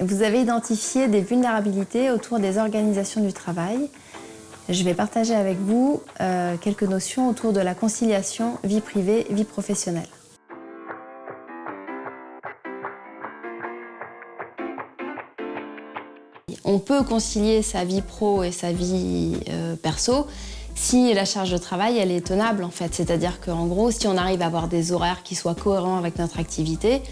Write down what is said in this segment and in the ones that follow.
Vous avez identifié des vulnérabilités autour des organisations du travail. Je vais partager avec vous euh, quelques notions autour de la conciliation vie privée, vie professionnelle. On peut concilier sa vie pro et sa vie euh, perso si la charge de travail elle est tenable en fait. C'est-à-dire qu'en gros, si on arrive à avoir des horaires qui soient cohérents avec notre activité,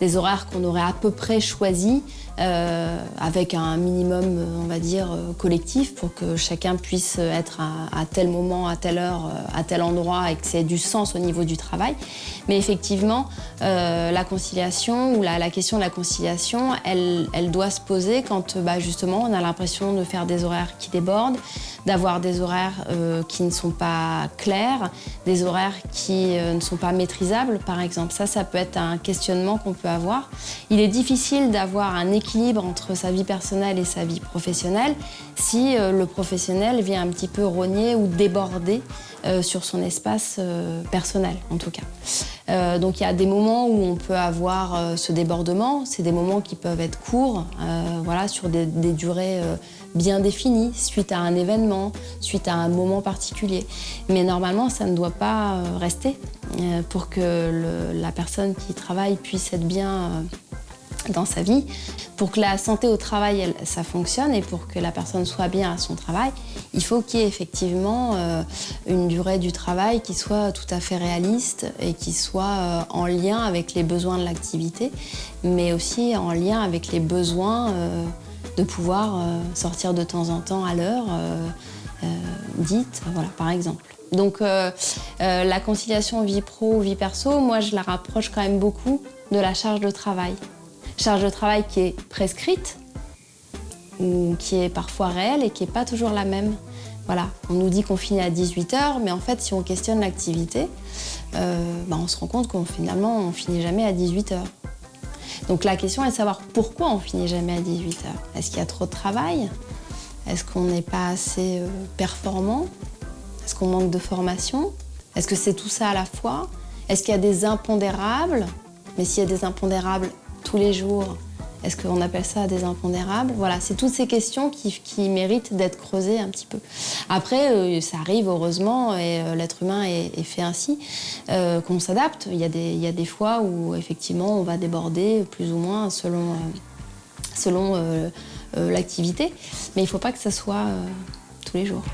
des horaires qu'on aurait à peu près choisis euh, avec un minimum, on va dire, euh, collectif pour que chacun puisse être à, tel moment, à telle heure, euh, à tel endroit et que c'est du sens au niveau du travail. Mais effectivement, la conciliation ou la, question de la conciliation, elle, elle doit se poser quand bah, justement on a l'impression de faire des horaires qui débordent, d'avoir des horaires qui ne sont pas clairs, des horaires qui ne sont pas maîtrisables par exemple. Ça, ça peut être un questionnement qu'on peut Il est difficile d'avoir un équilibre entre sa vie personnelle et sa vie professionnelle si euh, le professionnel vient un petit peu rogner ou déborder euh, sur son espace euh, personnel, en tout cas. Donc il y a des moments où on peut avoir ce débordement, c'est des moments qui peuvent être courts, voilà, sur des, durées bien définies, suite à un événement, suite à un moment particulier. Mais normalement, ça ne doit pas rester pour que la personne qui travaille puisse être bien dans sa vie. Pour que la santé au travail, ça fonctionne et pour que la personne soit bien à son travail, il faut qu'il y ait effectivement euh, une durée du travail qui soit tout à fait réaliste et qui soit euh, en lien avec les besoins de l'activité, mais aussi en lien avec les besoins euh, de pouvoir sortir de temps en temps à l'heure dite, voilà, par exemple. Donc la conciliation vie pro-vie perso, moi je la rapproche quand même beaucoup de la charge de travail charge de travail qui est prescrite, ou qui est parfois réelle et qui n'est pas toujours la même. Voilà, on nous dit qu'on finit à 18h, mais en fait, si on questionne l'activité, euh, bah, on se rend compte qu'on finalement, on finit jamais à 18h. Donc la question est de savoir pourquoi on finit jamais à 18h. Est-ce qu'il y a trop de travail? Est-ce qu'on n'est pas assez euh, performant? Est-ce qu'on manque de formation? Est-ce que c'est tout ça à la fois? Est-ce qu'il y a des impondérables? Mais s'il y a des impondérables, tous les jours Est-ce qu'on appelle ça des impondérables? Voilà, c'est toutes ces questions qui, méritent d'être creusées un petit peu. Après, euh, ça arrive heureusement, et euh, l'être humain est, fait ainsi, euh, qu'on s'adapte. Il, il y a des fois où effectivement on va déborder plus ou moins selon, selon l'activité, mais il ne faut pas que ça soit tous les jours.